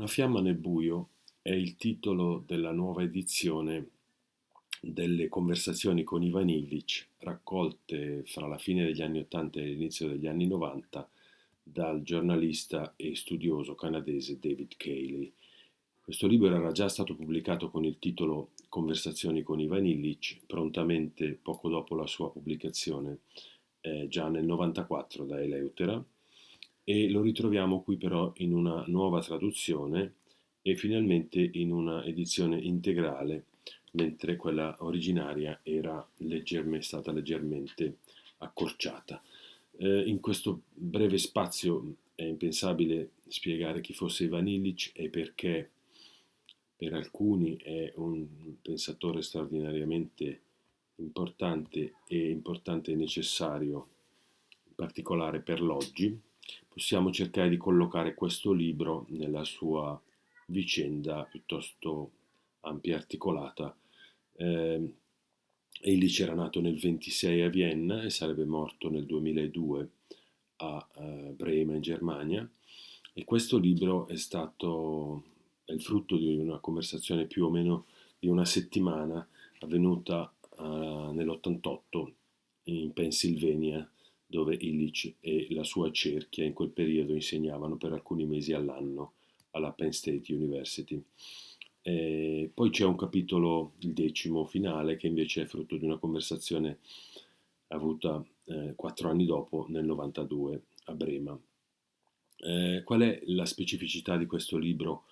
Una fiamma nel buio è il titolo della nuova edizione delle conversazioni con Ivan Illich, raccolte fra la fine degli anni 80 e l'inizio degli anni 90 dal giornalista e studioso canadese David Cayley. Questo libro era già stato pubblicato con il titolo Conversazioni con Ivan Illich, prontamente poco dopo la sua pubblicazione, eh, già nel 94 da Eleutera e lo ritroviamo qui però in una nuova traduzione e finalmente in una edizione integrale, mentre quella originaria era leggermente, stata leggermente accorciata. Eh, in questo breve spazio è impensabile spiegare chi fosse Ivan Illich e perché per alcuni è un pensatore straordinariamente importante e importante e necessario, in particolare per l'oggi possiamo cercare di collocare questo libro nella sua vicenda piuttosto ampia e articolata. Eh, Illich era nato nel 26 a Vienna e sarebbe morto nel 2002 a uh, Brema in Germania e questo libro è stato è il frutto di una conversazione più o meno di una settimana avvenuta uh, nell'88 in Pennsylvania dove Illich e la sua cerchia in quel periodo insegnavano per alcuni mesi all'anno alla Penn State University. E poi c'è un capitolo, il decimo finale, che invece è frutto di una conversazione avuta eh, quattro anni dopo, nel 92, a Brema. Eh, qual è la specificità di questo libro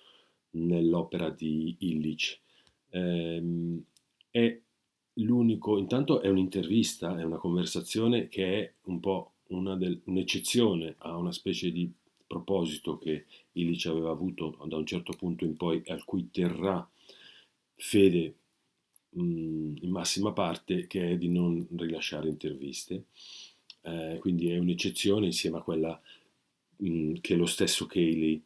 nell'opera di Illich? Eh, l'unico, intanto è un'intervista, è una conversazione che è un po' un'eccezione a una specie di proposito che Illich aveva avuto da un certo punto in poi, al cui terrà fede mh, in massima parte, che è di non rilasciare interviste. Eh, quindi è un'eccezione insieme a quella mh, che lo stesso Cayley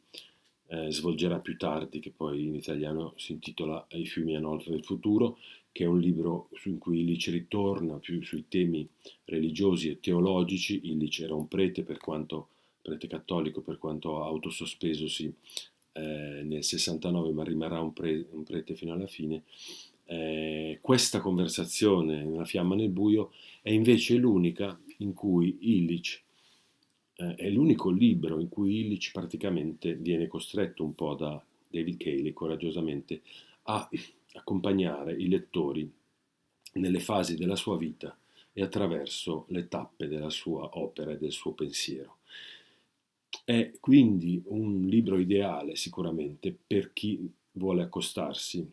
eh, svolgerà più tardi, che poi in italiano si intitola I fiumi a nord del futuro, che è un libro in cui Illich ritorna più sui temi religiosi e teologici. Illich era un prete, per quanto, prete cattolico, per quanto autosospesosi eh, nel 69, ma rimarrà un, pre, un, prete fino alla fine. Eh, questa conversazione, Una fiamma nel buio, è invece l'unica in cui Illich eh, è l'unico libro in cui Illich praticamente viene costretto un po' da David Cayley coraggiosamente a accompagnare i lettori nelle fasi della sua vita e attraverso le tappe della sua opera e del suo pensiero. È quindi un libro ideale sicuramente per chi vuole accostarsi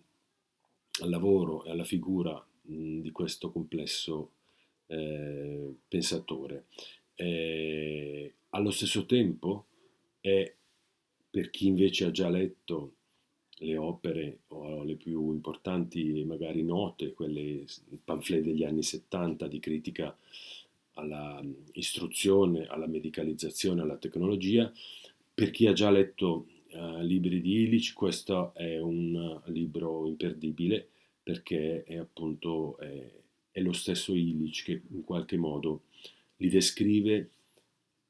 al lavoro e alla figura mh, di questo complesso eh, pensatore. Eh, allo stesso tempo è per chi invece ha già letto le opere o le più importanti e magari note, quelle pamphlet degli anni 70 di critica alla istruzione, alla medicalizzazione, alla tecnologia. Per chi ha già letto uh, libri di Illich, questo è un libro imperdibile perché è appunto è, è lo stesso Illich che in qualche modo li descrive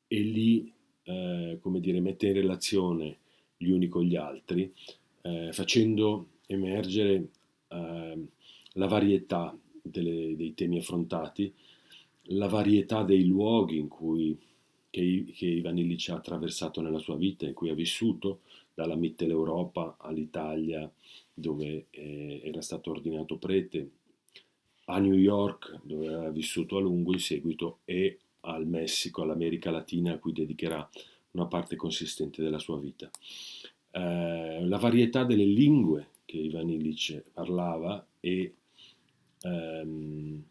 e li, eh, come dire, mette in relazione gli uni con gli altri eh, facendo emergere eh, la varietà delle, dei temi affrontati, la varietà dei luoghi in cui, che, che Ivan Illich ha attraversato nella sua vita, in cui ha vissuto, dalla Mitteleuropa all'Italia, dove eh, era stato ordinato prete, a New York, dove ha vissuto a lungo in seguito, e al Messico, all'America Latina, a cui dedicherà una parte consistente della sua vita. Eh, la varietà delle lingue che Ivan Illich parlava e ehm,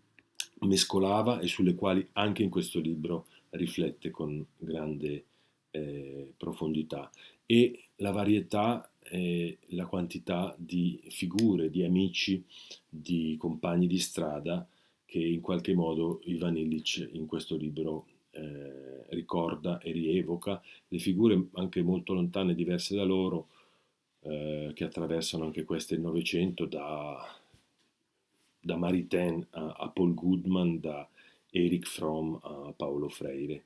mescolava e sulle quali anche in questo libro riflette con grande eh, profondità. E la varietà e la quantità di figure, di amici, di compagni di strada che in qualche modo Ivan Illich in questo libro eh, ricorda e rievoca le figure anche molto lontane, diverse da loro, eh, che attraversano anche queste il Novecento, da, da Maritain a, a Paul Goodman, da Eric Fromm a Paolo Freire.